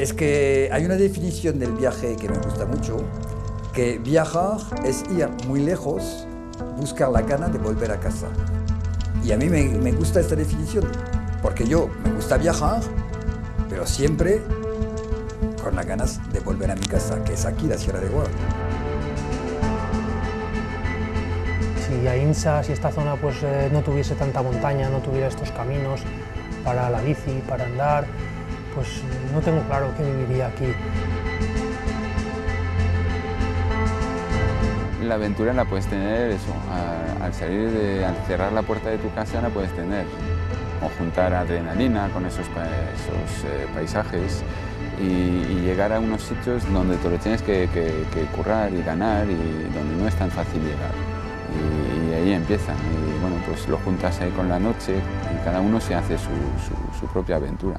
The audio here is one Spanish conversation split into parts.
Es que hay una definición del viaje que me gusta mucho, que viajar es ir muy lejos, buscar la gana de volver a casa. Y a mí me, gusta esta definición, porque yo me gusta viajar, pero siempre con las ganas de volver a mi casa, que es aquí, la Sierra de Guadalajara. Si Ainsa, si esta zona pues, eh, no tuviese tanta montaña, no tuviera estos caminos para la bici, para andar, pues no tengo claro que viviría aquí. La aventura la puedes tener eso, al salir de, al cerrar la puerta de tu casa la puedes tener. O juntar adrenalina con esos, esos eh, paisajes y, llegar a unos sitios donde te lo tienes que, currar y ganar y donde no es tan fácil llegar. Y, ahí empieza. Y bueno, pues lo juntas ahí con la noche y cada uno se hace su propia aventura.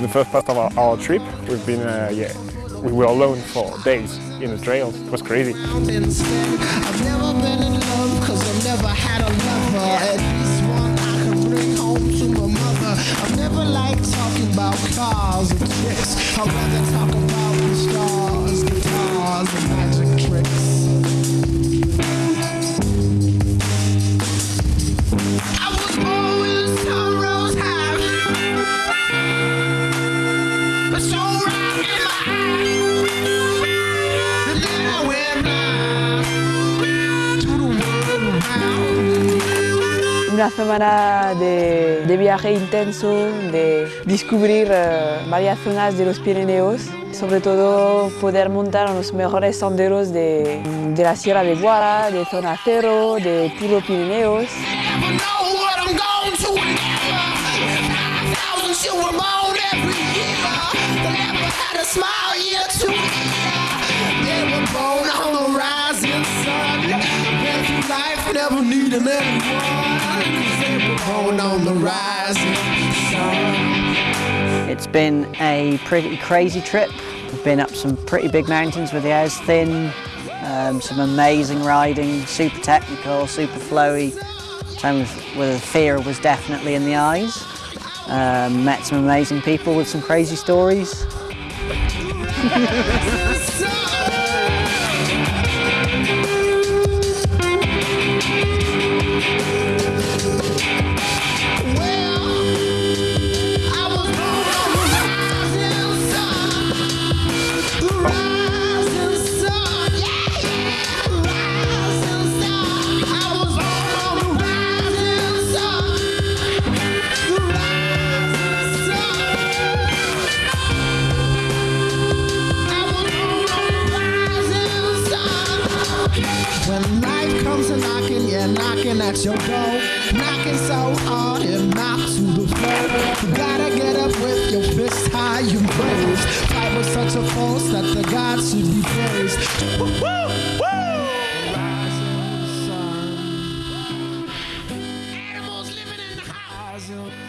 The first part of our, our trip, we've been, uh, yeah, we were alone for days in the trails. It was crazy. I've never in love cause I've never Una semana de, de viaje intenso, de descubrir eh, varias zonas de los Pirineos, sobre todo poder montar los mejores senderos de, de la Sierra de Guara, de Zona Cero, de puro Pirineos. Never needing anyone. 'Cause They born on the rising sun. It's been a pretty crazy trip. We've been up some pretty big mountains with the airs thin, um, some amazing riding, super technical, super flowy. Times where the fear was definitely in the eyes. Um, met some amazing people with some crazy stories. comes a knocking, yeah, knocking at your door. Knocking so hard it knocks to the floor. You gotta get up with your fist high, you praise. Fight with such a force that the gods should be praised. Woo, woo, woo! Rising sun. Animals living in the house.